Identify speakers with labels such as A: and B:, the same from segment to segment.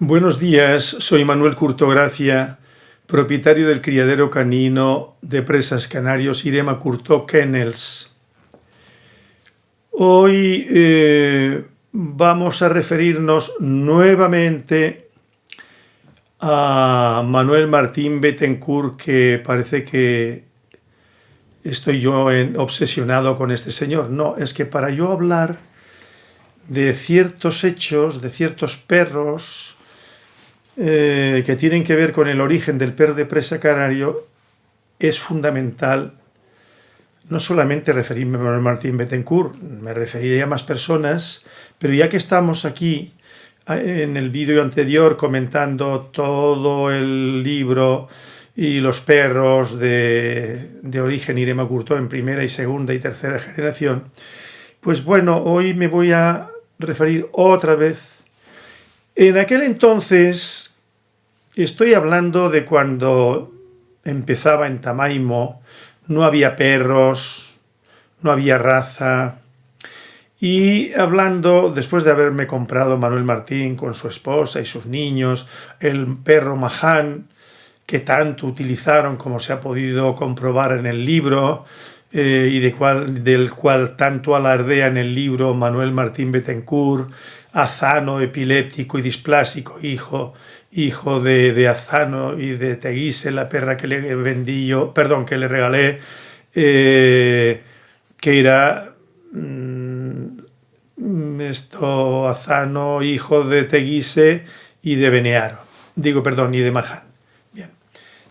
A: Buenos días, soy Manuel Curtogracia, propietario del criadero canino de presas canarios Irema Curto Kennels. Hoy eh, vamos a referirnos nuevamente a Manuel Martín Bettencourt, que parece que estoy yo obsesionado con este señor. No, es que para yo hablar de ciertos hechos, de ciertos perros, eh, que tienen que ver con el origen del perro de presa canario, es fundamental no solamente referirme a Martín Bettencourt, me referiría a más personas, pero ya que estamos aquí en el vídeo anterior comentando todo el libro y los perros de, de origen Irema Curto en primera y segunda y tercera generación, pues bueno, hoy me voy a referir otra vez. En aquel entonces Estoy hablando de cuando empezaba en Tamaimo, no había perros, no había raza, y hablando, después de haberme comprado Manuel Martín con su esposa y sus niños, el perro Mahán, que tanto utilizaron como se ha podido comprobar en el libro, eh, y del cual tanto alardea en el libro Manuel Martín Bettencourt, azano, epiléptico y displásico, hijo hijo de, Azano y de Teguise, la perra que le vendí yo, perdón, que le regalé, eh, que era mm, esto, Azano, hijo de Teguise y de Benearo, digo, perdón, y de Maján.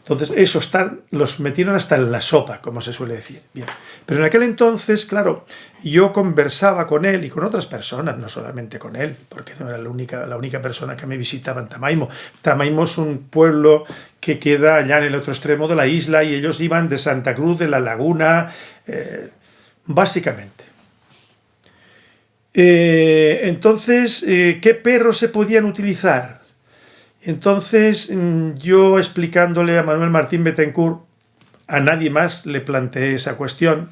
A: Entonces, esos están, los metieron hasta en la sopa, como se suele decir. Bien. Pero en aquel entonces, claro, yo conversaba con él y con otras personas, no solamente con él, porque no era la única, la única persona que me visitaba en Tamaimo. Tamaimo es un pueblo que queda allá en el otro extremo de la isla y ellos iban de Santa Cruz, de la Laguna, eh, básicamente. Eh, entonces, eh, ¿qué perros se podían utilizar? Entonces mm, yo explicándole a Manuel Martín Bettencourt, a nadie más le planteé esa cuestión,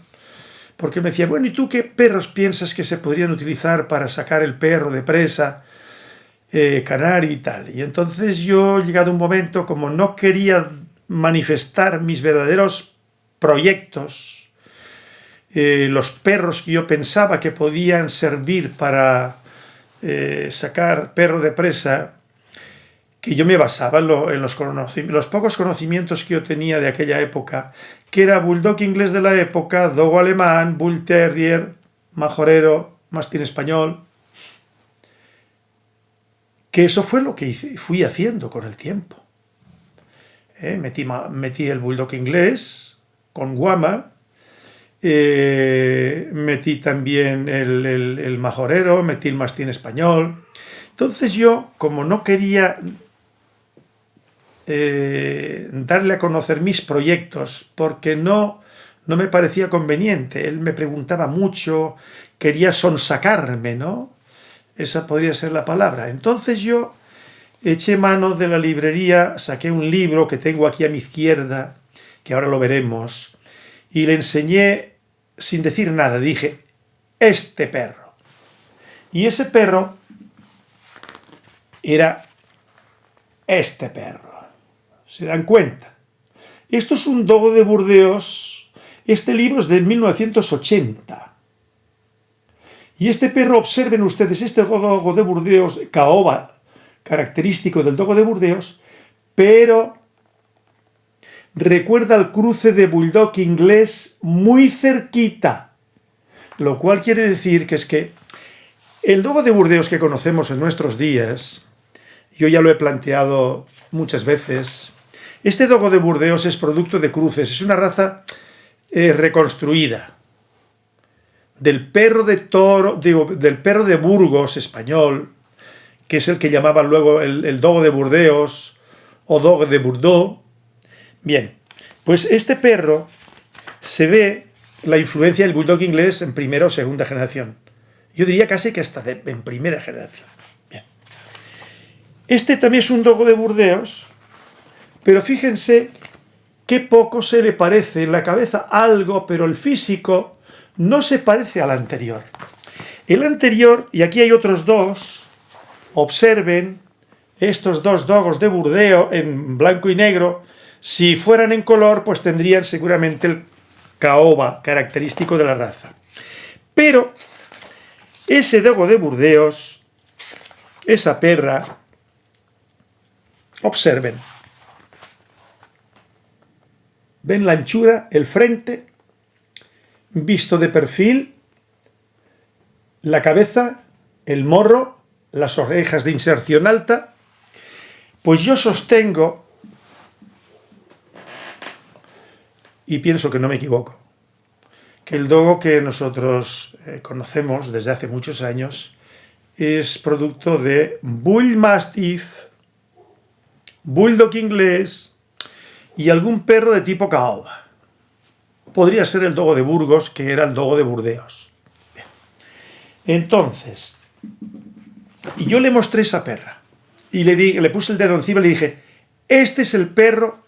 A: porque me decía, bueno, ¿y tú qué perros piensas que se podrían utilizar para sacar el perro de presa eh, y tal? Y entonces yo, llegado un momento, como no quería manifestar mis verdaderos proyectos, eh, los perros que yo pensaba que podían servir para eh, sacar perro de presa que yo me basaba en, los, pocos conocimientos que yo tenía de aquella época, que era bulldog inglés de la época, dogo alemán, bull terrier, majorero, mastín español, que eso fue lo que fui haciendo con el tiempo. Eh, metí, metí, el bulldog inglés con guama, eh, metí también el, el majorero, metí el mastín español. Entonces yo, como no quería eh, darle a conocer mis proyectos porque no, no me parecía conveniente. Él me preguntaba mucho, quería sonsacarme, ¿no? Esa podría ser la palabra. Entonces yo eché mano de la librería, saqué un libro que tengo aquí a mi izquierda, que ahora lo veremos, y le enseñé sin decir nada. Dije, este perro. Y ese perro era este perro. ¿Se dan cuenta? Esto es un dogo de Burdeos. Este libro es de 1980. Y este perro, observen ustedes, este dogo de Burdeos, caoba, característico del dogo de Burdeos, pero recuerda el cruce de bulldog inglés muy cerquita. Lo cual quiere decir que es que el dogo de Burdeos que conocemos en nuestros días, yo ya lo he planteado muchas veces, este dogo de Burdeos es producto de cruces, es una raza eh, reconstruida. Del perro de toro, del perro de Burgos español, que es el que llamaban luego el, dogo de Burdeos o dogo de Bordeaux. Bien, pues este perro se ve la influencia del bulldog inglés en primera o segunda generación. Yo diría casi que hasta en primera generación. Este también es un dogo de Burdeos, pero fíjense qué poco se le parece en la cabeza algo, pero el físico no se parece al anterior. El anterior, y aquí hay otros dos, observen, estos dos dogos de Burdeos en blanco y negro, si fueran en color, pues tendrían seguramente el caoba característico de la raza. Pero ese dogo de Burdeos, esa perra, observen, ven la anchura, el frente, visto de perfil, la cabeza, el morro, las orejas de inserción alta, pues yo sostengo, y pienso que no me equivoco, que el dogo que nosotros eh, conocemos desde hace muchos años es producto de Bull Mastiff, Bulldog inglés y algún perro de tipo caoba. Podría ser el dogo de Burgos, que era el dogo de Burdeos. Entonces, y yo le mostré esa perra. Y le, di, le puse el dedo encima y le dije, este es el perro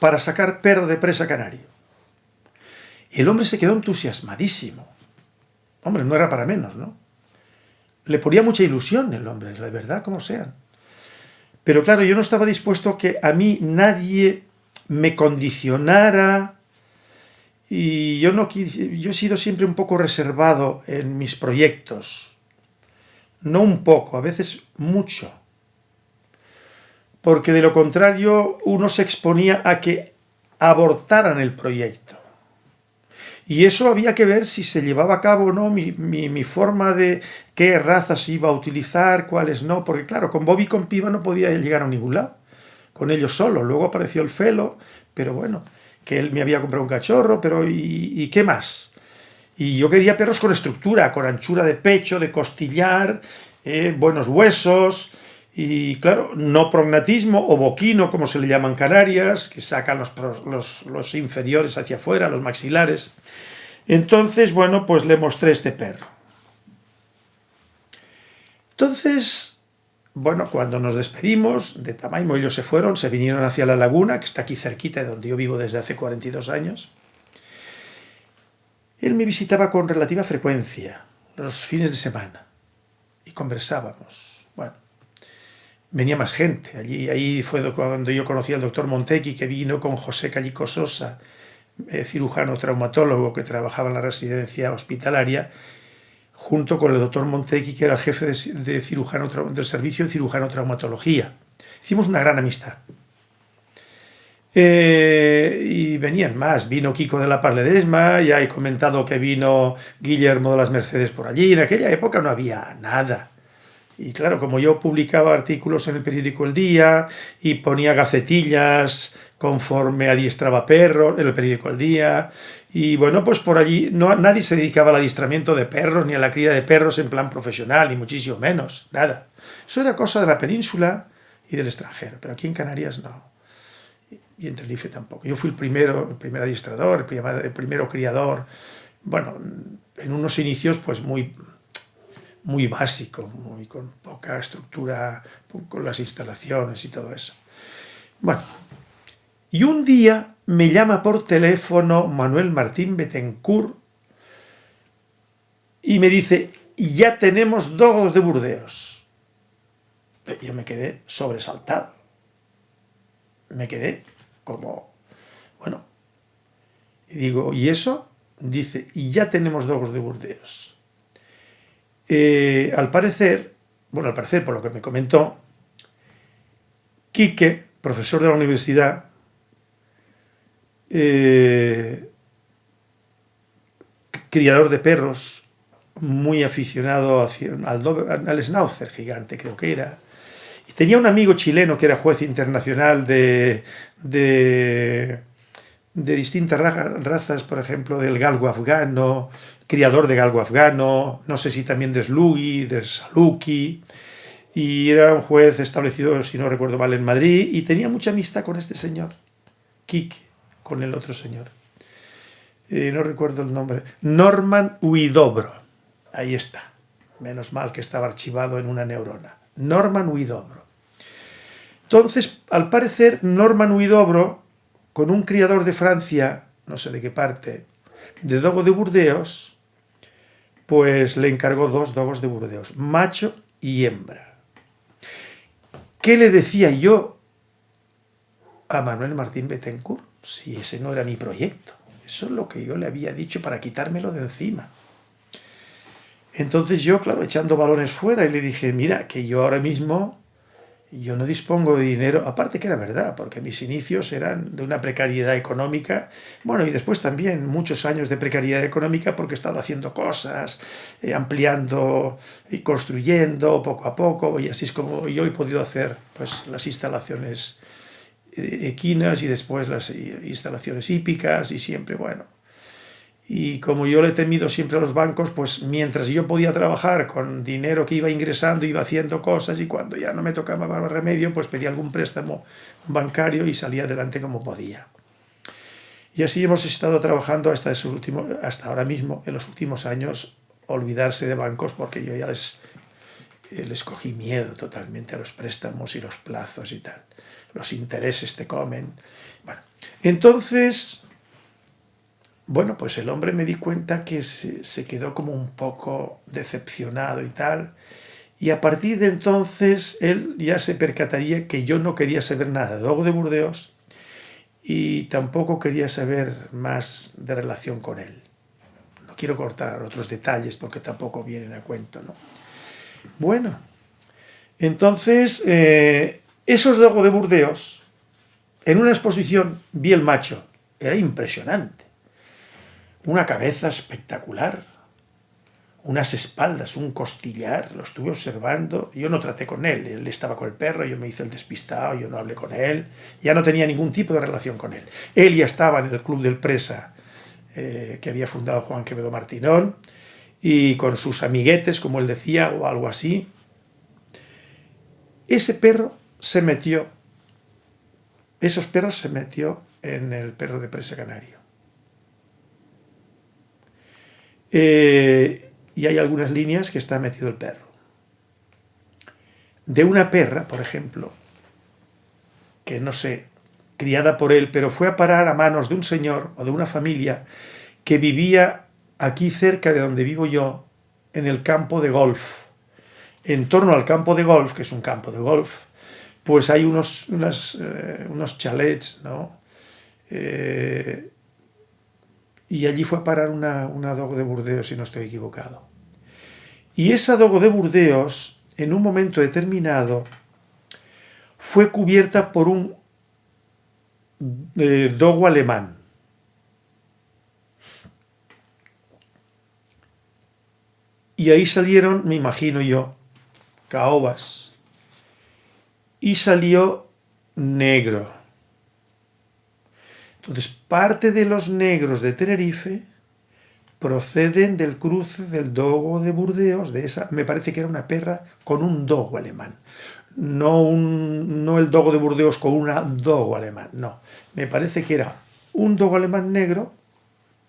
A: para sacar perro de presa canario. Y el hombre se quedó entusiasmadísimo. Hombre, no era para menos, ¿no? Le ponía mucha ilusión el hombre, la verdad, como sean. Pero claro, yo no estaba dispuesto que a mí nadie me condicionara y yo, no, yo he sido siempre un poco reservado en mis proyectos. No un poco, a veces mucho porque de lo contrario uno se exponía a que abortaran el proyecto. Y eso había que ver si se llevaba a cabo o no mi, forma de qué razas iba a utilizar, cuáles no, porque claro, con Bobby y con Piva no podía llegar a ningún lado, con ellos solo. Luego apareció el Felo, pero bueno, que él me había comprado un cachorro, pero ¿y, qué más? Y yo quería perros con estructura, con anchura de pecho, de costillar, eh, buenos huesos, y claro, no prognatismo o boquino, como se le llaman Canarias, que sacan los, los, inferiores hacia afuera, los maxilares. Entonces, bueno, pues le mostré este perro. Entonces, bueno, cuando nos despedimos, de Tamaimo ellos se fueron, se vinieron hacia la laguna, que está aquí cerquita de donde yo vivo desde hace 42 años. Él me visitaba con relativa frecuencia, los fines de semana, y conversábamos. Bueno, venía más gente. Allí, ahí fue cuando yo conocí al doctor Montequi, que vino con José Callico Sosa, eh, cirujano traumatólogo que trabajaba en la residencia hospitalaria, junto con el doctor Montequi, que era el jefe de, cirujano, del servicio de cirujano traumatología. Hicimos una gran amistad. Eh, y venían más, vino Kiko de la Parledesma, ya he comentado que vino Guillermo de las Mercedes por allí, en aquella época no había nada, y claro, como yo publicaba artículos en el periódico El Día y ponía gacetillas conforme adiestraba perros en el periódico El Día, y bueno, pues por allí no, nadie se dedicaba al adiestramiento de perros ni a la cría de perros en plan profesional, ni muchísimo menos, nada. Eso era cosa de la península y del extranjero, pero aquí en Canarias no. Y en Tenerife tampoco. Yo fui el primero, el primer adiestrador, el, primer, el primero criador, bueno, en unos inicios pues muy muy básico, muy con poca estructura, con las instalaciones y todo eso. Bueno, y un día me llama por teléfono Manuel Martín Betancourt y me dice, ya tenemos dogos de Burdeos. Yo me quedé sobresaltado. Me quedé como, bueno, y digo, ¿y eso? Dice, y ya tenemos dogos de Burdeos. Eh, al parecer, bueno, al parecer, por lo que me comentó, Quique, profesor de la universidad, eh, criador de perros, muy aficionado al, schnauzer gigante, creo que era, y tenía un amigo chileno que era juez internacional de, de, distintas razas, por ejemplo, del galgo afgano, criador de galgo afgano, no sé si también de Slugi, de Saluki, y era un juez establecido, si no recuerdo mal, en Madrid, y tenía mucha amistad con este señor, Kik, con el otro señor. No recuerdo el nombre. Norman Huidobro. Ahí está. Menos mal que estaba archivado en una neurona. Norman Huidobro. Entonces, al parecer, Norman Huidobro, con un criador de Francia, no sé de qué parte, de Dogo de Burdeos, pues le encargó dos dogos de Burdeos, macho y hembra. ¿Qué le decía yo a Manuel Martín Betancourt? Si ese no era mi proyecto. Eso es lo que yo le había dicho para quitármelo de encima. Entonces yo, claro, echando balones fuera, le dije, mira, que yo ahora mismo, yo no dispongo de dinero, aparte que era verdad, porque mis inicios eran de una precariedad económica, bueno, y después también muchos años de precariedad económica porque he estado haciendo cosas, eh, ampliando y construyendo poco a poco, y así es como yo he podido hacer pues, las instalaciones equinas y después las instalaciones hípicas y siempre, bueno, y como yo le he temido siempre a los bancos, pues mientras yo podía trabajar con dinero que iba ingresando, iba haciendo cosas y cuando ya no me tocaba más remedio, pues pedía algún préstamo bancario y salía adelante como podía. Y así hemos estado trabajando hasta, ese último, hasta ahora mismo, en los últimos años, olvidarse de bancos porque yo ya les, eh, les cogí miedo totalmente a los préstamos y los plazos y tal. Los intereses te comen. Bueno, entonces bueno, pues el hombre me di cuenta que se, quedó como un poco decepcionado y tal, y a partir de entonces él ya se percataría que yo no quería saber nada de Dogo de Burdeos y tampoco quería saber más de relación con él. No quiero cortar otros detalles porque tampoco vienen a cuento, ¿no? Bueno, entonces eh, esos de Burdeos, en una exposición vi el macho, era impresionante una cabeza espectacular, unas espaldas, un costillar, lo estuve observando, yo no traté con él, él estaba con el perro, yo me hice el despistado, yo no hablé con él, ya no tenía ningún tipo de relación con él. Él ya estaba en el club del presa eh, que había fundado Juan Quevedo Martinón, y con sus amiguetes, como él decía, o algo así. Ese perro se metió, esos perros se metió en el perro de presa canario. Eh, y hay algunas líneas que está metido el perro. De una perra, por ejemplo, que no sé, criada por él, pero fue a parar a manos de un señor o de una familia que vivía aquí cerca de donde vivo yo, en el campo de golf. En torno al campo de golf, que es un campo de golf, pues hay unos, eh, unos chalets, ¿no? Eh, y allí fue a parar una, una dogo de Burdeos, si no estoy equivocado. Y esa dogo de Burdeos, en un momento determinado, fue cubierta por un eh, dogo alemán. Y ahí salieron, me imagino yo, caobas. Y salió negro. Entonces, parte de los negros de Tenerife proceden del cruce del dogo de Burdeos, de esa, me parece que era una perra con un dogo alemán. No, un, no el dogo de Burdeos con una dogo alemán, no. Me parece que era un dogo alemán negro,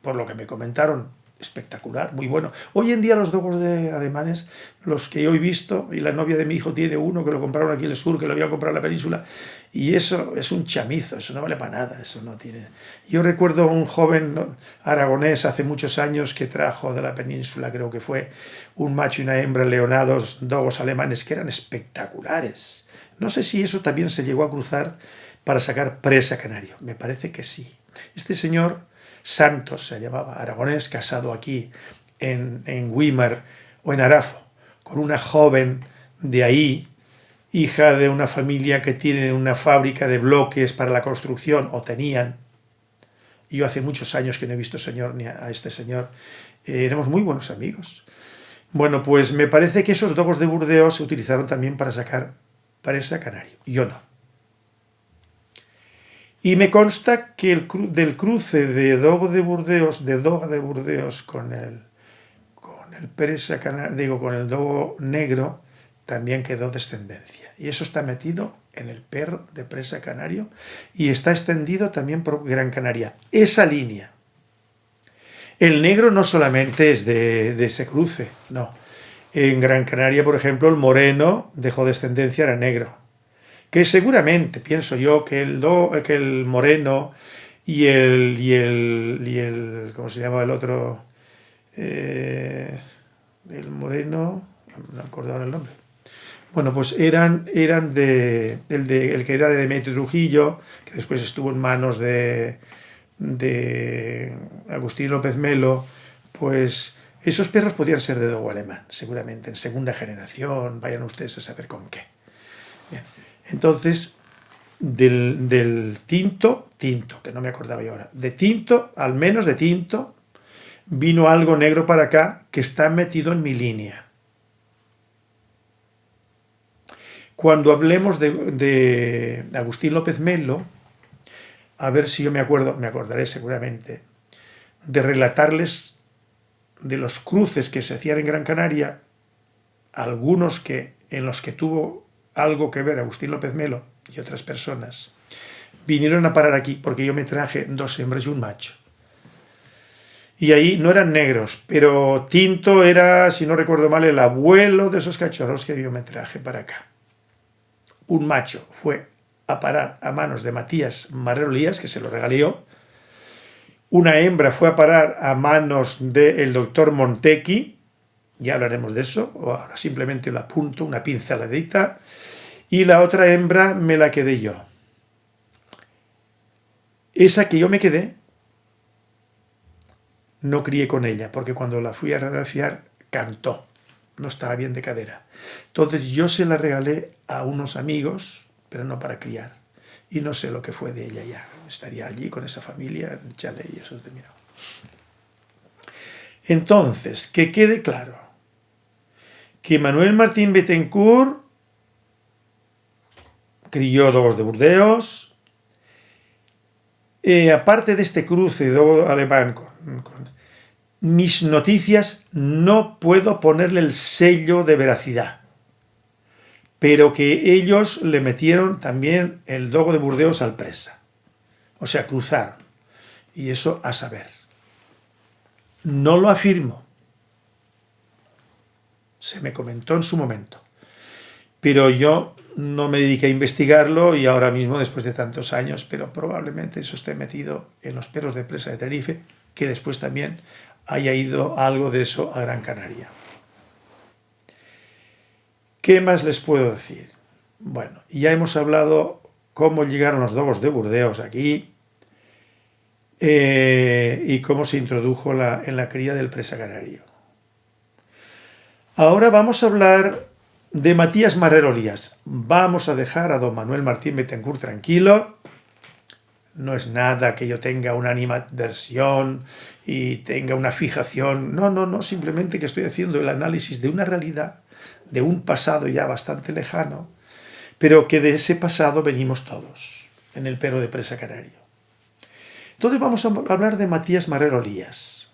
A: por lo que me comentaron espectacular, muy bueno. Hoy en día los dogos de alemanes, los que yo he visto, y la novia de mi hijo tiene uno que lo compraron aquí en el sur, que lo había comprado en la península, y eso es un chamizo, eso no vale para nada, eso no tiene... Yo recuerdo un joven aragonés hace muchos años que trajo de la península, creo que fue, un macho y una hembra leonados, dogos alemanes, que eran espectaculares. No sé si eso también se llegó a cruzar para sacar presa canario, me parece que sí. Este señor Santos se llamaba, aragonés, casado aquí en, en Weimar o en Arafo, con una joven de ahí, hija de una familia que tiene una fábrica de bloques para la construcción, o tenían. Yo hace muchos años que no he visto señor, ni a este señor. Eh, éramos muy buenos amigos. Bueno, pues me parece que esos dogos de Burdeos se utilizaron también para sacar presa canario. Yo no. Y me consta que el del cruce de Dogo de Burdeos, de Doga de Burdeos con el, con el digo, con el Dogo negro, también quedó descendencia. Y eso está metido en el perro de presa canario y está extendido también por Gran Canaria. Esa línea. El negro no solamente es de, de ese cruce, no. En Gran Canaria, por ejemplo, el moreno dejó descendencia, era negro que seguramente, pienso yo, que el, que el moreno y el, y el, y el, ¿cómo se llama el otro? Eh, el moreno, no acuerdo ahora el nombre. Bueno, pues eran, eran de, el, de, el que era de Demetrio Trujillo, que después estuvo en manos de, de Agustín López Melo, pues esos perros podían ser de dogo alemán, seguramente, en segunda generación, vayan ustedes a saber con qué. Entonces, del, tinto, tinto, que no me acordaba yo ahora, de tinto, al menos de tinto, vino algo negro para acá que está metido en mi línea. Cuando hablemos de, de Agustín López Melo, a ver si yo me acuerdo, me acordaré seguramente, de relatarles de los cruces que se hacían en Gran Canaria, algunos que en los que tuvo algo que ver Agustín López Melo y otras personas, vinieron a parar aquí porque yo me traje dos hembras y un macho. Y ahí no eran negros, pero Tinto era, si no recuerdo mal, el abuelo de esos cachorros que yo me traje para acá. Un macho fue a parar a manos de Matías Marrero Lías, que se lo regaló. Una hembra fue a parar a manos del doctor Montequi, ya hablaremos de eso, o ahora simplemente lo apunto, una pinceladita, y la otra hembra me la quedé yo. Esa que yo me quedé, no crié con ella, porque cuando la fui a radiografiar, cantó, no estaba bien de cadera. Entonces yo se la regalé a unos amigos, pero no para criar. Y no sé lo que fue de ella ya. Estaría allí con esa familia, en Chale y eso terminó. Entonces, que quede claro que Manuel Martín Betancourt crió dogos de Burdeos. Eh, aparte de este cruce de dogo alemán mis noticias, no puedo ponerle el sello de veracidad pero que ellos le metieron también el dogo de Burdeos al presa. O sea, cruzaron. Y eso a saber. No lo afirmo. Se me comentó en su momento. Pero yo no me dediqué a investigarlo y ahora mismo, después de tantos años, pero probablemente eso esté metido en los perros de presa de Tenerife, que después también haya ido algo de eso a Gran Canaria. ¿Qué más les puedo decir? Bueno, ya hemos hablado cómo llegaron los dogos de Burdeos aquí eh, y cómo se introdujo en la cría del presa canario. Ahora vamos a hablar de Matías Marrero Lías. Vamos a dejar a don Manuel Martín Betancourt tranquilo. No es nada que yo tenga una animadversión y tenga una fijación. No, no, no, simplemente que estoy haciendo el análisis de una realidad de un pasado ya bastante lejano, pero que de ese pasado venimos todos, en el perro de presa canario. Entonces vamos a hablar de Matías Marrero Lías.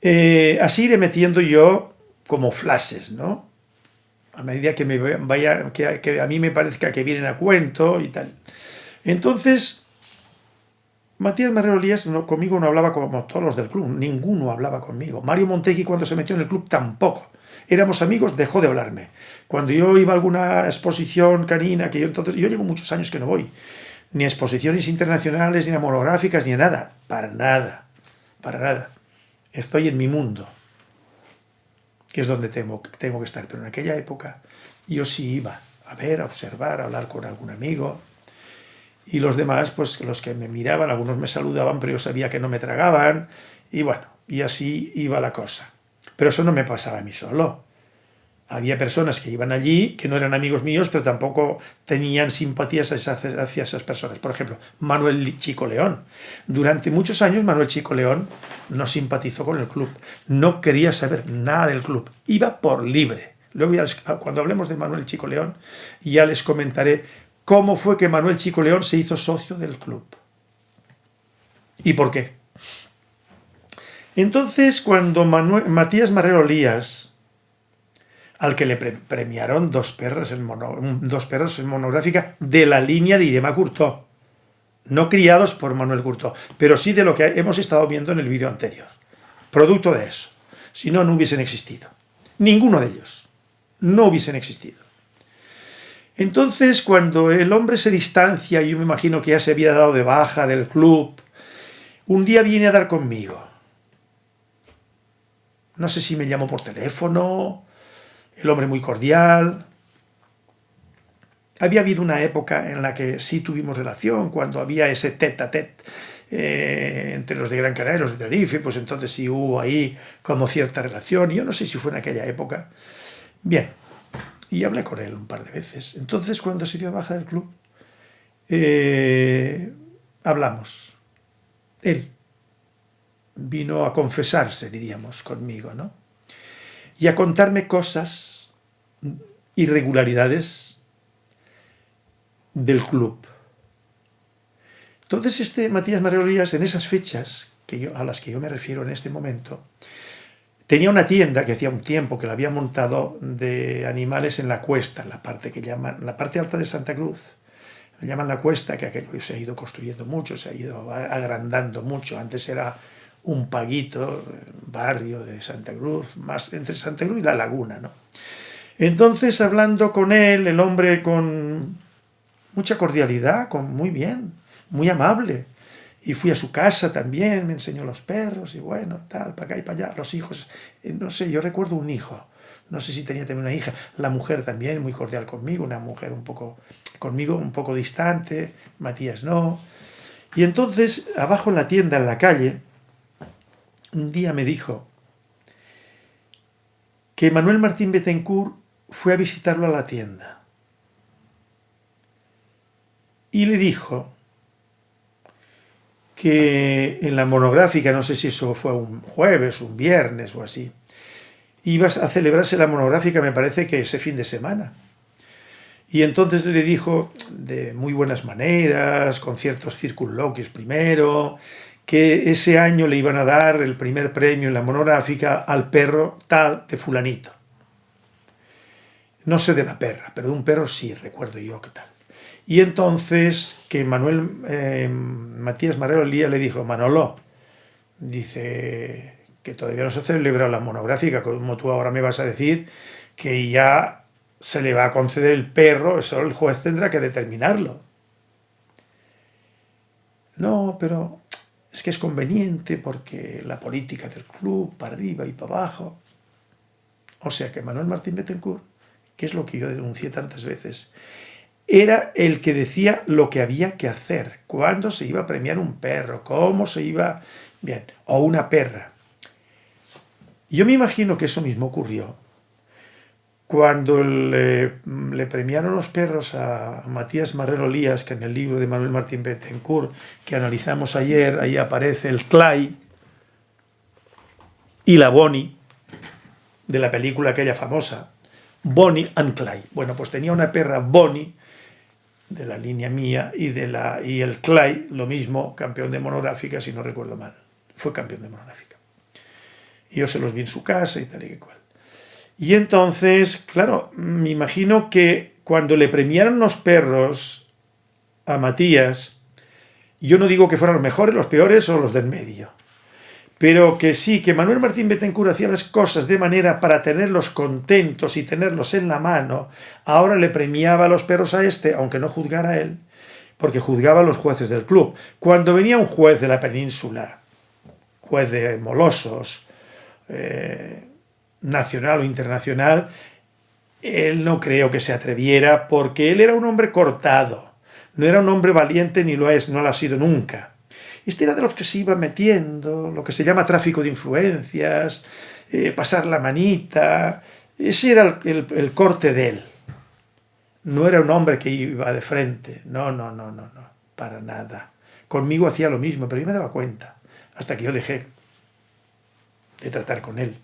A: Eh, así iré metiendo yo como flashes, ¿no? A medida que, me vaya, que, a mí me parezca que vienen a cuento y tal. Entonces, Matías Marrero Lías conmigo no hablaba como todos los del club, ninguno hablaba conmigo. Mario Montegui cuando se metió en el club tampoco éramos amigos, dejó de hablarme. Cuando yo iba a alguna exposición canina, que yo entonces, yo llevo muchos años que no voy, ni a exposiciones internacionales, ni a monográficas, ni a nada, para nada, para nada. Estoy en mi mundo, que es donde tengo, tengo que estar, pero en aquella época yo sí iba a ver, a observar, a hablar con algún amigo, y los demás, pues los que me miraban, algunos me saludaban, pero yo sabía que no me tragaban, y bueno, y así iba la cosa. Pero eso no me pasaba a mí solo. Había personas que iban allí, que no eran amigos míos, pero tampoco tenían simpatías hacia esas personas. Por ejemplo, Manuel Chico León. Durante muchos años Manuel Chico León no simpatizó con el club. No quería saber nada del club. Iba por libre. Luego, cuando hablemos de Manuel Chico León, ya les comentaré cómo fue que Manuel Chico León se hizo socio del club. ¿Y por qué? Entonces, cuando Matías Marrero Lías, al que le premiaron dos perros, en dos perros en monográfica de la línea de Irema Curtó, no criados por Manuel Curtó, pero sí de lo que hemos estado viendo en el vídeo anterior. Producto de eso. Si no, no hubiesen existido. Ninguno de ellos. No hubiesen existido. Entonces, cuando el hombre se distancia, yo me imagino que ya se había dado de baja del club, un día viene a dar conmigo no sé si me llamó por teléfono, el hombre muy cordial. Había habido una época en la que sí tuvimos relación, cuando había ese tete a tete entre los de Gran Canaria y los de Tenerife, pues entonces sí hubo ahí como cierta relación. Yo no sé si fue en aquella época. Bien, y hablé con él un par de veces. Entonces, cuando se dio baja del club, eh, hablamos. Él vino a confesarse, diríamos, conmigo, ¿no? Y a contarme cosas, irregularidades del club. Entonces este Matías Marreolías, en esas fechas que a las que yo me refiero en este momento, tenía una tienda que hacía un tiempo que la había montado de animales en la cuesta, la parte que llaman, la parte alta de Santa Cruz, la llaman la cuesta, que aquello se ha ido construyendo mucho, se ha ido agrandando mucho, antes era un paguito, barrio de Santa Cruz, más entre Santa Cruz y la laguna, ¿no? Entonces, hablando con él, el hombre con mucha cordialidad, con muy bien, muy amable, y fui a su casa también, me enseñó los perros, y bueno, tal, para acá y para allá, los hijos, eh, no sé, yo recuerdo un hijo, no sé si tenía también una hija, la mujer también, muy cordial conmigo, una mujer un poco, conmigo un poco distante, Matías no, y entonces, abajo en la tienda, en la calle, un día me dijo que Manuel Martín Betancourt fue a visitarlo a la tienda. Y le dijo que en la monográfica, no sé si eso fue un jueves, un viernes o así, ibas a celebrarse la monográfica, me parece que ese fin de semana. Y entonces le dijo de muy buenas maneras, con ciertos circunloquios primero, que ese año le iban a dar el primer premio en la monográfica al perro tal de fulanito. No sé de la perra, pero de un perro sí, recuerdo yo que tal. Y entonces que Manuel eh, Matías Marrero Lía le dijo, Manolo, dice que todavía no se celebra la monográfica, como tú ahora me vas a decir, que ya se le va a conceder el perro, eso el juez tendrá que determinarlo. No, pero es que es conveniente porque la política del club, para arriba y para abajo. O sea que Manuel Martín Betancourt, que es lo que yo denuncié tantas veces, era el que decía lo que había que hacer, cuándo se iba a premiar un perro, cómo se iba... Bien, o una perra. Yo me imagino que eso mismo ocurrió cuando le, premiaron los perros a Matías Marrero Lías, que en el libro de Manuel Martín Bettencourt, que analizamos ayer, ahí aparece el Clay y la Bonnie, de la película aquella famosa, Bonnie and Clay. Bueno, pues tenía una perra Bonnie, de la línea mía, y, de la, y el Clay, lo mismo, campeón de monográfica, si no recuerdo mal. Fue campeón de monográfica. Y yo se los vi en su casa y tal y que cual. Y entonces, claro, me imagino que cuando le premiaron los perros a Matías, yo no digo que fueran los mejores, los peores o los del medio, pero que sí, que Manuel Martín Betancourt hacía las cosas de manera para tenerlos contentos y tenerlos en la mano, ahora le premiaba a los perros a este, aunque no juzgara a él, porque juzgaba a los jueces del club. Cuando venía un juez de la península, juez de Molosos, eh, nacional o internacional, él no creo que se atreviera porque él era un hombre cortado, no era un hombre valiente ni lo es, no lo ha sido nunca. Este era de los que se iba metiendo, lo que se llama tráfico de influencias, eh, pasar la manita, ese era el, el corte de él. No era un hombre que iba de frente, no, no, no, no, no, para nada. Conmigo hacía lo mismo, pero yo me daba cuenta, hasta que yo dejé de tratar con él.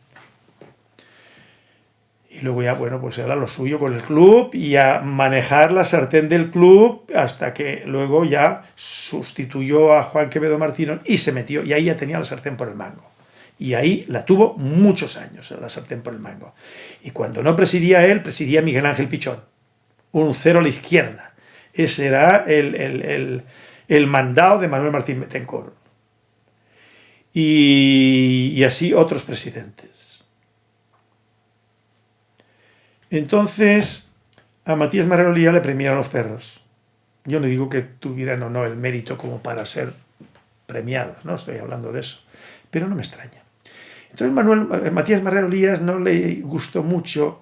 A: Y luego ya, bueno, pues era lo suyo con el club y a manejar la sartén del club hasta que luego ya sustituyó a Juan Quevedo Martínez y se metió, y ahí ya tenía la sartén por el mango. Y ahí la tuvo muchos años, la sartén por el mango. Y cuando no presidía él, presidía Miguel Ángel Pichón, un cero a la izquierda. Ese era el, el, el, mandado de Manuel Martín Betancourt. Y así otros presidentes. Entonces, a Matías Marrero le premiaron los perros. Yo no digo que tuvieran o no el mérito como para ser premiados, no estoy hablando de eso, pero no me extraña. Entonces Manuel, eh, Matías Marrero Lías no le gustó mucho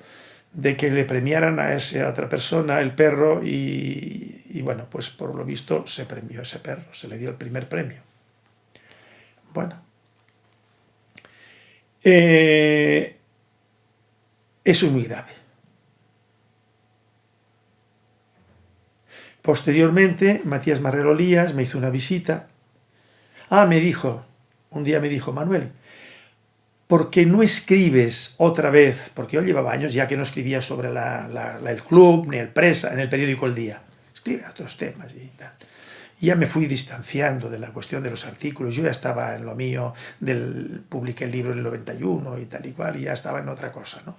A: de que le premiaran a esa otra persona, el perro, y, bueno, pues por lo visto se premió ese perro, se le dio el primer premio. Bueno. Eh, eso es muy grave. Posteriormente, Matías Marrero Lías me hizo una visita. Ah, me dijo, un día me dijo, Manuel, ¿por qué no escribes otra vez? Porque yo llevaba años ya que no escribía sobre el club, ni el presa, en el periódico El Día. Escribe otros temas y tal. Ya me fui distanciando de la cuestión de los artículos. Yo ya estaba en lo mío, del, publiqué el libro en el 91 y tal y cual, y ya estaba en otra cosa. ¿no?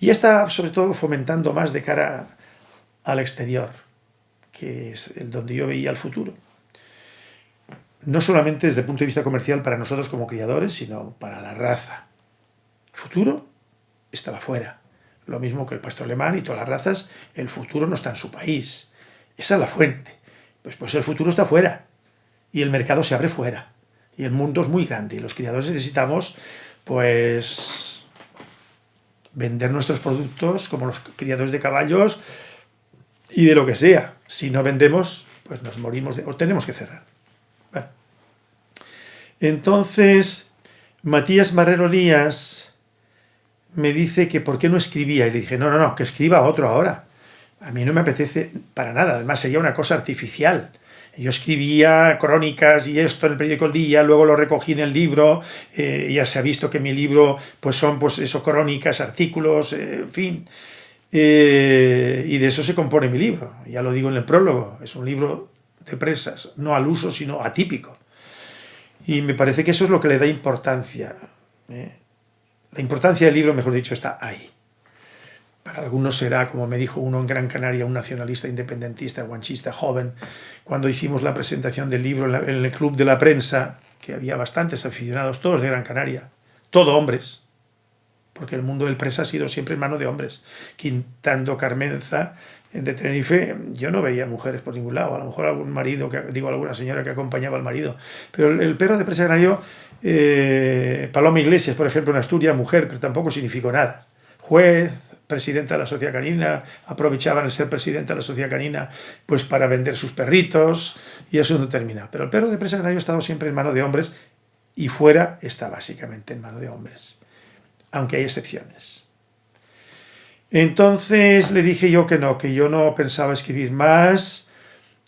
A: Y estaba sobre todo fomentando más de cara al exterior, que es el donde yo veía el futuro no solamente desde el punto de vista comercial para nosotros como criadores, sino para la raza. El futuro estaba fuera. Lo mismo que el pastor alemán y todas las razas, el futuro no está en su país. Esa es la fuente. Pues, pues el futuro está fuera. Y el mercado se abre fuera. Y el mundo es muy grande. Y los criadores necesitamos, pues, vender nuestros productos como los criadores de caballos y de lo que sea. Si no vendemos, pues nos morimos de, o tenemos que cerrar. Entonces, Matías Marrero Lías me dice que por qué no escribía. Y le dije, no, no, no, que escriba otro ahora. A mí no me apetece para nada, además sería una cosa artificial. Yo escribía crónicas y esto en el periódico El Día, luego lo recogí en el libro, eh, ya se ha visto que mi libro pues son pues eso, crónicas, artículos, eh, en fin. Eh, y de eso se compone mi libro, ya lo digo en el prólogo, es un libro de presas, no al uso, sino atípico. Y me parece que eso es lo que le da importancia. ¿eh? La importancia del libro, mejor dicho, está ahí. Para algunos será, como me dijo uno en Gran Canaria, un nacionalista independentista, guanchista, joven, cuando hicimos la presentación del libro en, el club de la prensa, que había bastantes aficionados, todos de Gran Canaria, todo hombres, porque el mundo del prensa ha sido siempre en mano de hombres. Quintando Carmenza de Tenerife yo no veía mujeres por ningún lado, a lo mejor algún marido, que, digo alguna señora que acompañaba al marido, pero el, perro de presa canario, eh, Paloma Iglesias, por ejemplo, en Asturias, mujer, pero tampoco significó nada. Juez, presidenta de la sociedad canina, aprovechaban el ser presidenta de la sociedad canina pues para vender sus perritos y eso no termina. Pero el perro de presa canario ha estado siempre en mano de hombres y fuera está básicamente en mano de hombres, aunque hay excepciones. Entonces le dije yo que no, que yo no pensaba escribir más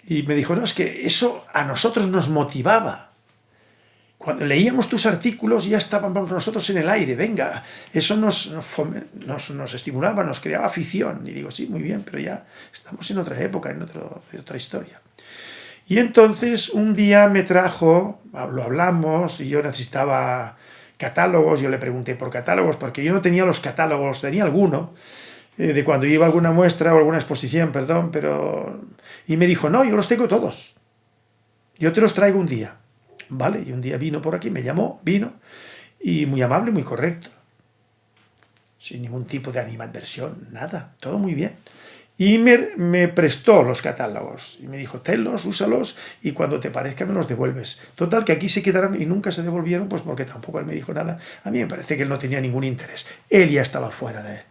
A: y me dijo, no, es que eso a nosotros nos motivaba. Cuando leíamos tus artículos ya estábamos nosotros en el aire, venga, eso nos, nos, estimulaba, nos creaba afición. Y digo, sí, muy bien, pero ya estamos en otra época, en, en otra historia. Y entonces un día me trajo, lo hablamos, y yo necesitaba catálogos, yo le pregunté por catálogos, porque yo no tenía los catálogos, tenía alguno, eh, de cuando iba a alguna muestra o alguna exposición, perdón, pero... Y me dijo, no, yo los tengo todos. Yo te los traigo un día. Vale, y un día vino por aquí, me llamó, vino, y muy amable, muy correcto. Sin ningún tipo de animadversión, nada, todo muy bien. Y me, prestó los catálogos. Y me dijo, tenlos, úsalos, y cuando te parezca me los devuelves. Total, que aquí se quedaron y nunca se devolvieron, pues porque tampoco él me dijo nada. A mí me parece que él no tenía ningún interés. Él ya estaba fuera de,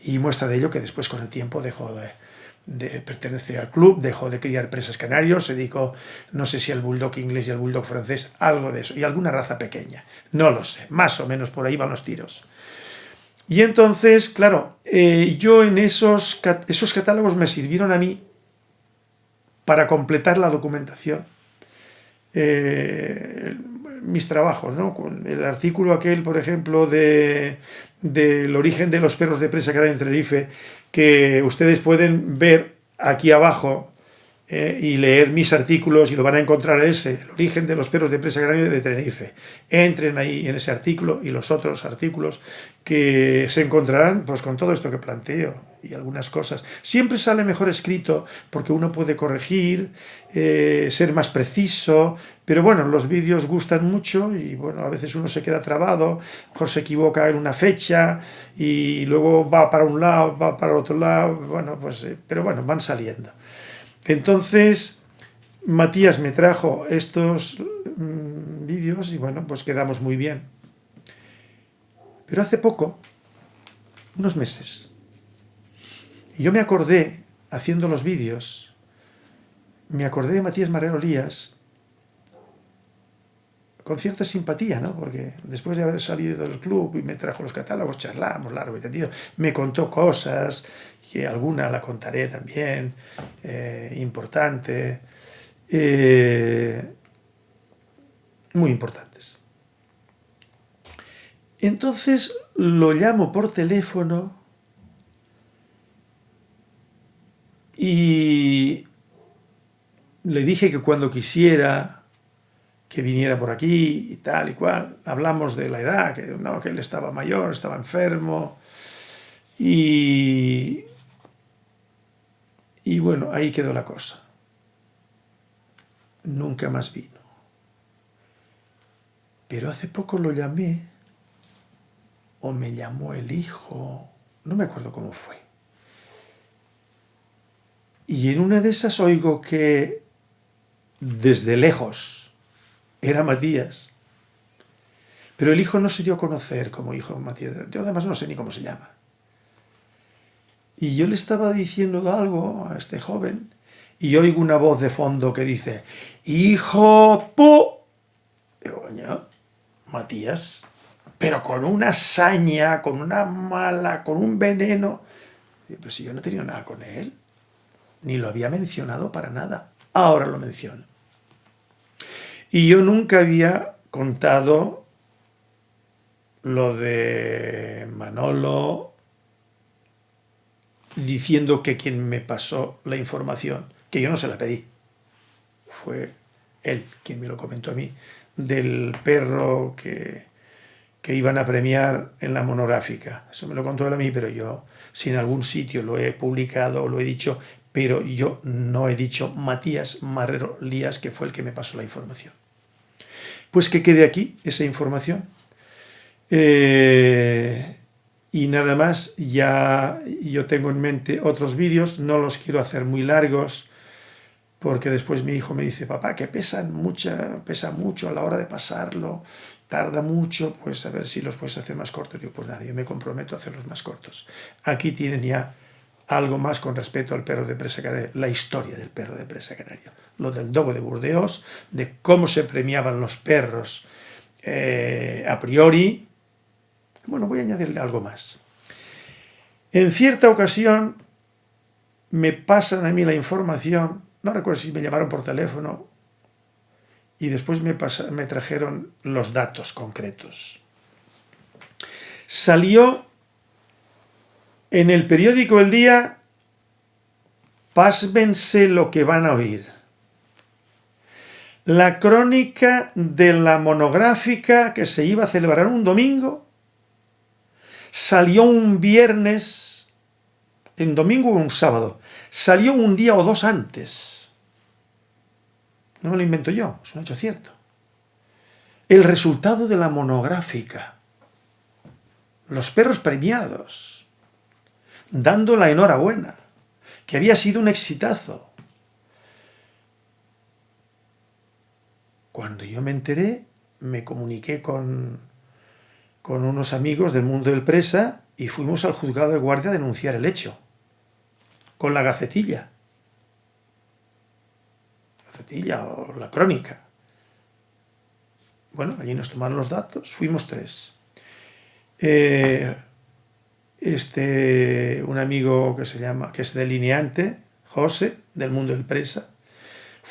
A: y muestra de ello que después con el tiempo dejó de, pertenecer al club, dejó de criar presas canarios, se dedicó, no sé si al bulldog inglés y al bulldog francés, algo de eso, y alguna raza pequeña, no lo sé, más o menos por ahí van los tiros. Y entonces, claro, eh, yo en esos, esos catálogos me sirvieron a mí para completar la documentación. Eh, mis trabajos, ¿no? Con el artículo aquel, por ejemplo, de, del origen de los perros de presa que hay en Tenerife, que ustedes pueden ver aquí abajo eh, y leer mis artículos y lo van a encontrar ese, el origen de los perros de presa grande de Tenerife. Entren ahí en ese artículo y los otros artículos que se encontrarán pues con todo esto que planteo y algunas cosas. Siempre sale mejor escrito porque uno puede corregir, eh, ser más preciso, pero bueno, los vídeos gustan mucho y bueno, a veces uno se queda trabado, mejor se equivoca en una fecha y luego va para un lado, va para el otro lado, bueno, pues, eh, pero bueno, van saliendo. Entonces, Matías me trajo estos mm, vídeos y bueno, pues quedamos muy bien. Pero hace poco, unos meses, yo me acordé, haciendo los vídeos, me acordé de Matías Marrero Lías con cierta simpatía, ¿no? Porque después de haber salido del club y me trajo los catálogos, charlamos largo y tendido, me contó cosas, que alguna la contaré también, eh, importante, eh, muy importantes. Entonces lo llamo por teléfono y le dije que cuando quisiera que viniera por aquí y tal y cual. Hablamos de la edad, que, no, que él estaba mayor, estaba enfermo. Y, y bueno, ahí quedó la cosa. Nunca más vino. Pero hace poco lo llamé, o me llamó el hijo, no me acuerdo cómo fue. Y en una de esas oigo que desde lejos, era Matías. Pero el hijo no se dio a conocer como hijo de Matías. Yo además no sé ni cómo se llama. Y yo le estaba diciendo algo a este joven y oigo una voz de fondo que dice, ¡Hijo pu! Digo, coño, Matías, pero con una saña, con una mala, con un veneno. Pero si yo no he tenido nada con él, ni lo había mencionado para nada. Ahora lo menciono. Y yo nunca había contado lo de Manolo diciendo que quien me pasó la información, que yo no se la pedí, fue él quien me lo comentó a mí, del perro que, que iban a premiar en la monográfica. Eso me lo contó él a mí, pero yo, si en algún sitio lo he publicado o lo he dicho, pero yo no he dicho Matías Marrero Lías, que fue el que me pasó la información. Pues que quede aquí esa información. Eh, y nada más, ya yo tengo en mente otros vídeos, no los quiero hacer muy largos, porque después mi hijo me dice, papá, que pesan mucha, pesa mucho a la hora de pasarlo, tarda mucho, pues a ver si los puedes hacer más cortos. Yo, pues nada, yo me comprometo a hacerlos más cortos. Aquí tienen ya algo más con respecto al perro de presa canario, la historia del perro de presa canario, lo del dogo de Burdeos, de cómo se premiaban los perros eh, a priori. Bueno, voy a añadirle algo más. En cierta ocasión me pasan a mí la información, no recuerdo si me llamaron por teléfono, y después me, me trajeron los datos concretos. Salió en el periódico El Día, pásmense lo que van a oír. La crónica de la monográfica que se iba a celebrar un domingo salió un viernes, en domingo o un sábado, salió un día o dos antes. No me lo invento yo, es un hecho cierto. El resultado de la monográfica. Los perros premiados dando la enhorabuena, que había sido un exitazo. Cuando yo me enteré, me comuniqué con, con unos amigos del mundo del presa y fuimos al juzgado de guardia a denunciar el hecho, con la gacetilla. Gacetilla o la crónica. Bueno, allí nos tomaron los datos, fuimos tres. Eh, este, un amigo que se llama, que es delineante, José, del mundo del presa,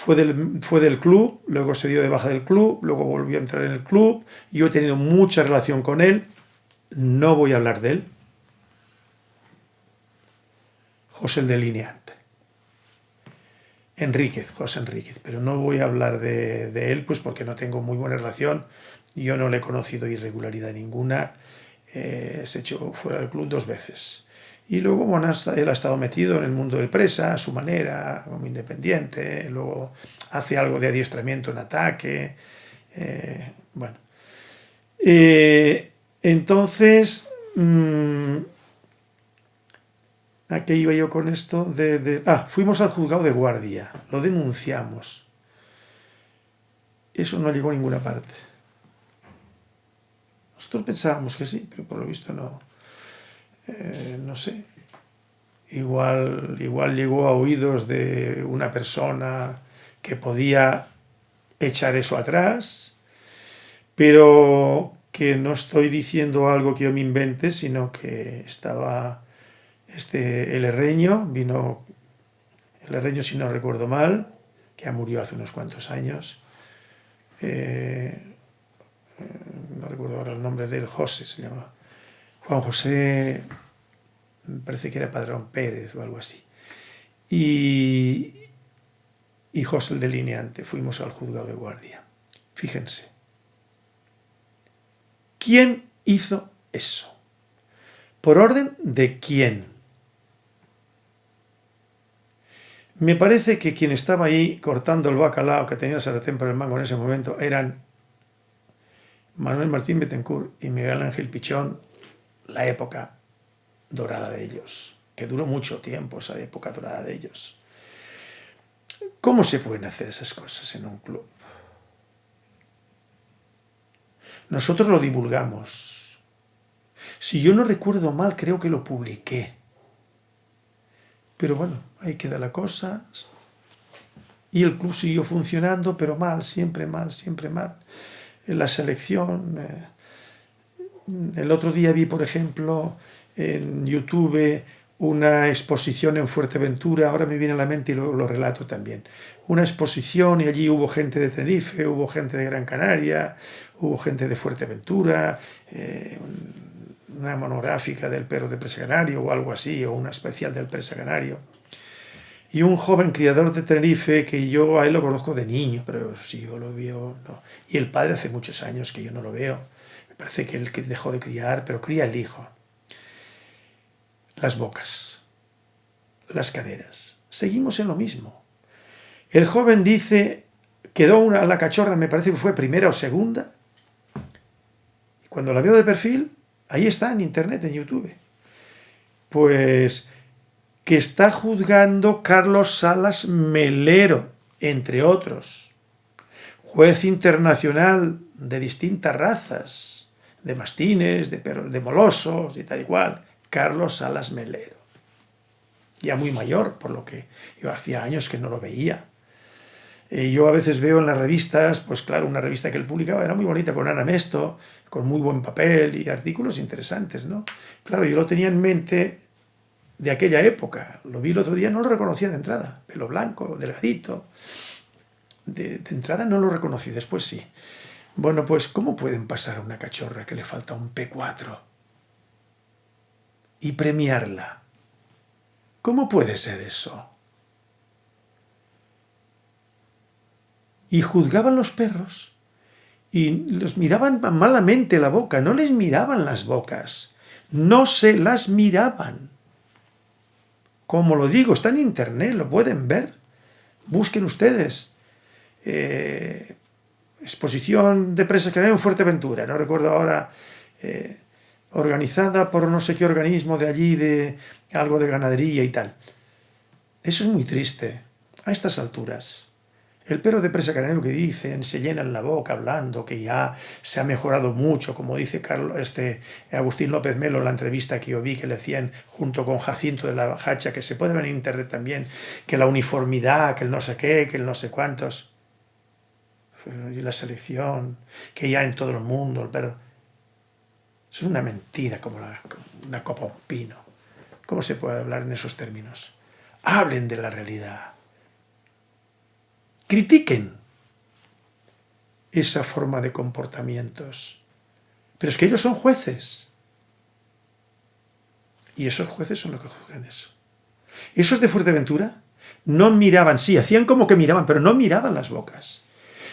A: fue del, fue del club, luego se dio de baja del club, luego volvió a entrar en el club, yo he tenido mucha relación con él, no voy a hablar de él, José el delineante. Enríquez, José Enríquez, pero no voy a hablar de, de, él pues porque no tengo muy buena relación, yo no le he conocido irregularidad ninguna, eh, se echó fuera del club dos veces. Y luego, bueno, él ha estado metido en el mundo del presa, a su manera, como independiente, luego hace algo de adiestramiento en ataque, eh, bueno. Eh, entonces, mmm, ¿a qué iba yo con esto? De, de, ah, fuimos al juzgado de guardia, lo denunciamos. Eso no llegó a ninguna parte. Nosotros pensábamos que sí, pero por lo visto no. Eh, no sé. igual, igual llegó a oídos de una persona que podía echar eso atrás, pero que no estoy diciendo algo que yo me invente, sino que estaba este, el herreño, vino el herreño si no recuerdo mal, que ya murió hace unos cuantos años, eh, no recuerdo ahora el nombre de él, José se llama, Juan José, me parece que era Padrón Pérez o algo así, y, y José el delineante, fuimos al juzgado de guardia. Fíjense, ¿quién hizo eso? ¿Por orden de quién? Me parece que quien estaba ahí cortando el bacalao que tenía el sartén por el mango en ese momento eran Manuel Martín Betancourt y Miguel Ángel Pichón, la época dorada de ellos, que duró mucho tiempo esa época dorada de ellos. ¿Cómo se pueden hacer esas cosas en un club? Nosotros lo divulgamos. Si yo no recuerdo mal, creo que lo publiqué. Pero bueno, ahí queda la cosa. Y el club siguió funcionando, pero mal, siempre mal, siempre mal. La selección... Eh, el otro día vi, por ejemplo, en YouTube una exposición en Fuerteventura, ahora me viene a la mente y lo, lo, relato también. Una exposición y allí hubo gente de Tenerife, hubo gente de Gran Canaria, hubo gente de Fuerteventura, eh, una monográfica del perro de presa canario o algo así, o una especial del presa canario. Y un joven criador de Tenerife que yo a lo conozco de niño, pero si yo lo veo, no. Y el padre hace muchos años que yo no lo veo. Parece que él dejó de criar, pero cría el hijo. Las bocas, las caderas. Seguimos en lo mismo. El joven dice, quedó una, la cachorra, me parece que fue primera o segunda. Y cuando la veo de perfil, Ahí está en internet, en YouTube. Pues que está juzgando Carlos Salas Melero, entre otros. Juez internacional de distintas razas, de mastines, de, de molosos y tal y cual. Carlos Salas Melero. Ya muy mayor, por lo que yo hacía años que no lo veía. Eh, yo a veces veo en las revistas, pues claro, una revista que él publicaba era muy bonita, con Ana Mesto, con muy buen papel y artículos interesantes, ¿no? Claro, yo lo tenía en mente de aquella época. Lo vi el otro día, no lo reconocía de entrada. Pelo blanco, delgadito. De, de entrada no lo reconocí, después sí. Bueno, pues, ¿cómo pueden pasar a una cachorra que le falta un P4? Y premiarla. ¿Cómo puede ser eso? y juzgaban los perros y los miraban malamente la boca, no les miraban las bocas, no se las miraban. Como lo digo, está en internet, lo pueden ver. Busquen ustedes. Eh, exposición de presa en Fuerteventura, no recuerdo ahora, eh, organizada por no sé qué organismo de allí, de algo de ganadería y tal. Eso es muy triste, a estas alturas. El perro de presa canario que dicen, se llenan la boca hablando, que ya se ha mejorado mucho, como dice Carlos, este, Agustín López Melo en la entrevista que yo vi que le hacían junto con Jacinto de la Bajacha, que se puede ver en internet también, que la uniformidad, que el no sé qué, que el no sé cuántos. Y la selección, que ya en todo el mundo el perro... Es una mentira como, como una copa un pino. ¿Cómo se puede hablar en esos términos? Hablen de la realidad critiquen esa forma de comportamientos. Pero es que ellos son jueces. Y esos jueces son los que juzgan eso. Esos de Fuerteventura no miraban, sí, hacían como que miraban, pero no miraban las bocas.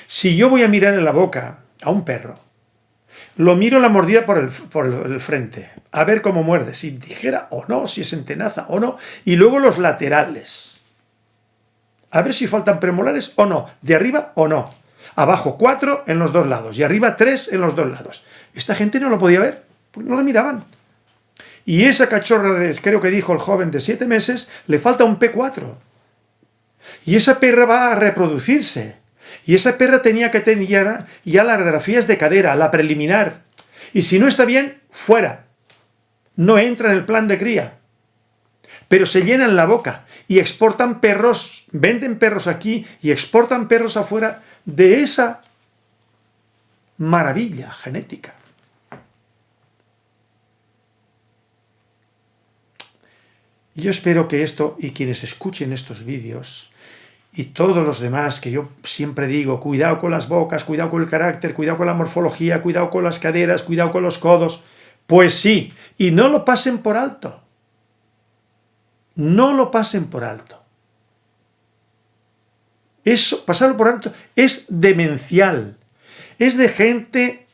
A: Si yo voy a mirar en la boca a un perro, lo miro la mordida por el, por el frente, a ver cómo muerde, si tijera o no, si es entenaza o no, y luego los laterales a ver si faltan premolares o no, de arriba o no. Abajo cuatro en los dos lados y arriba tres en los dos lados. Esta gente no lo podía ver, no lo miraban. Y esa cachorra, de, creo que dijo el joven de siete meses, le falta un P4. Y esa perra va a reproducirse. Y esa perra tenía que tener ya las radiografías de cadera, la preliminar. Y si no está bien, fuera. No entra en el plan de cría. pero se llenan la boca y exportan perros, venden perros aquí y exportan perros afuera de esa maravilla genética. Yo espero que esto, y quienes escuchen estos vídeos, y todos los demás que yo siempre digo, cuidado con las bocas, cuidado con el carácter, cuidado con la morfología, cuidado con las caderas, cuidado con los codos, pues sí, y no lo pasen por alto. No lo pasen por alto. Eso, pasarlo por alto, es demencial. Es de gente...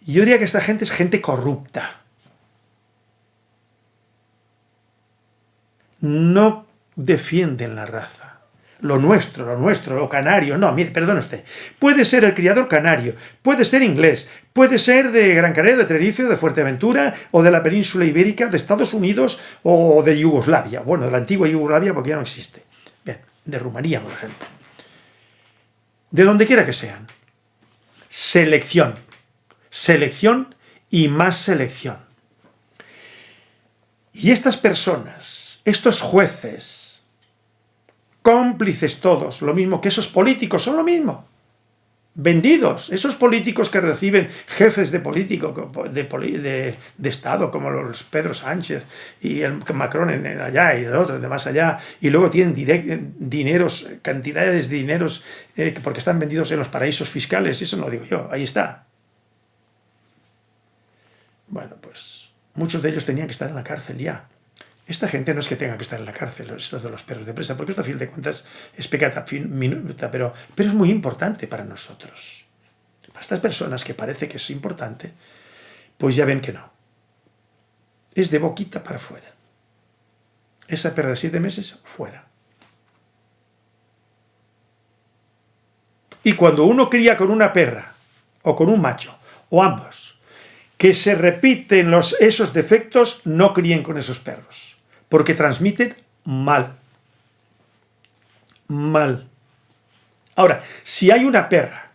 A: Yo diría que esta gente es gente corrupta. no defienden la raza. Lo nuestro, lo nuestro, lo canario. No, mire, perdone usted. Puede ser el criador canario, puede ser inglés, puede ser de Gran Canaria, de Tenerife, de Fuerteventura, o de la península ibérica, de Estados Unidos, o de Yugoslavia. Bueno, de la antigua Yugoslavia porque ya no existe. Bien, de Rumanía, por ejemplo. De donde quiera que sean. Selección. Selección y más selección. Y estas personas estos jueces, cómplices todos, lo mismo que esos políticos, son lo mismo. Vendidos, esos políticos que reciben jefes de político, de, Estado, como los Pedro Sánchez y el Macron en, allá y el otro de más allá, y luego tienen dineros, cantidades de dineros eh, porque están vendidos en los paraísos fiscales, eso no lo digo yo, ahí está. Bueno, pues muchos de ellos tenían que estar en la cárcel ya. Esta gente no es que tenga que estar en la cárcel, estos de los perros de presa, porque esto a fin de cuentas es pecata minuta, pero, pero es muy importante para nosotros. Para estas personas que parece que es importante, pues ya ven que no. Es de boquita para afuera. Esa perra de siete meses, fuera. Y cuando uno cría con una perra, o con un macho, o ambos, que se repiten los, esos defectos, no críen con esos perros porque transmiten mal. Mal. Ahora, si hay una perra,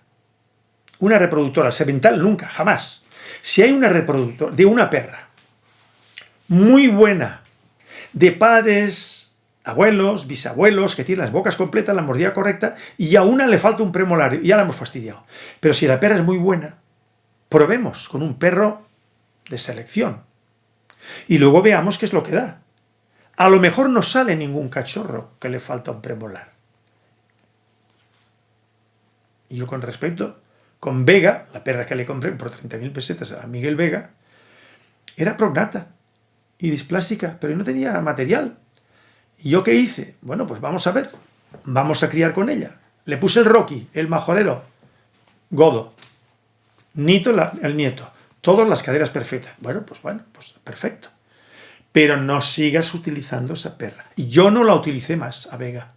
A: una reproductora, semental nunca, jamás. Si hay una reproductora de una perra muy buena, de padres, abuelos, bisabuelos, que tienen las bocas completas, la mordida correcta, y a una le falta un premolar, y ya la hemos fastidiado. Pero si la perra es muy buena, probemos con un perro de selección. Y luego veamos qué es lo que da. A lo mejor no sale ningún cachorro que le falta un premolar. Yo con respecto, con Vega, la perra que le compré por 30.000 pesetas a Miguel Vega, era prognata y displásica, pero no tenía material. ¿Y yo qué hice? Bueno, pues vamos a ver, vamos a criar con ella. Le puse el Rocky, el majorero, Godo, Nito el nieto, todas las caderas perfectas. Bueno, pues bueno, pues perfecto pero no sigas utilizando esa perra. Y yo no la utilicé más a Vega.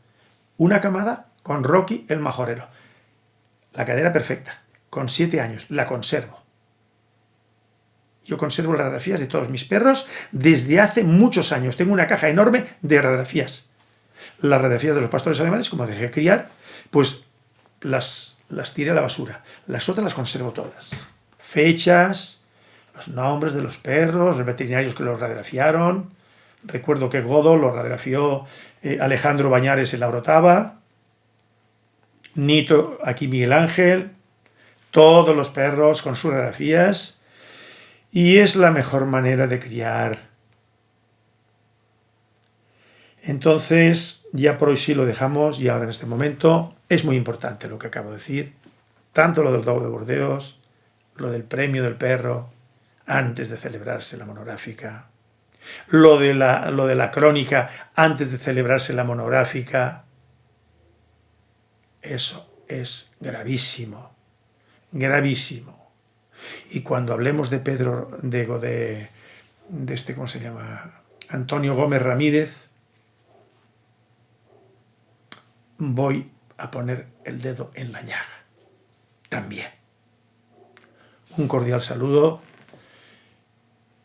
A: Una camada con Rocky el majorero. La cadera perfecta, con siete años, la conservo. Yo conservo las radiografías de todos mis perros desde hace muchos años. Tengo una caja enorme de radiografías. Las radiografías de los pastores alemanes, como dejé criar, pues las, las tiré a la basura. Las otras las conservo todas. Fechas, los nombres de los perros, los veterinarios que los radiografiaron. Recuerdo que Godo lo radiografió eh, Alejandro Bañares en la Orotava, Nito, aquí Miguel Ángel, todos los perros con sus radiografías, y es la mejor manera de criar. Entonces, ya por hoy sí lo dejamos, y ahora en este momento es muy importante lo que acabo de decir, tanto lo del dogo de Bordeos, lo del premio del perro, antes de celebrarse la monográfica, lo de la, lo de la crónica antes de celebrarse la monográfica, eso es gravísimo, gravísimo. Y cuando hablemos de Pedro, de, de, de este, ¿cómo se llama? Antonio Gómez Ramírez, voy a poner el dedo en la llaga, también. Un cordial saludo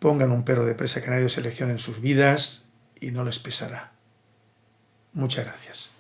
A: Pongan un perro de presa canario de selección en sus vidas y no les pesará. Muchas gracias.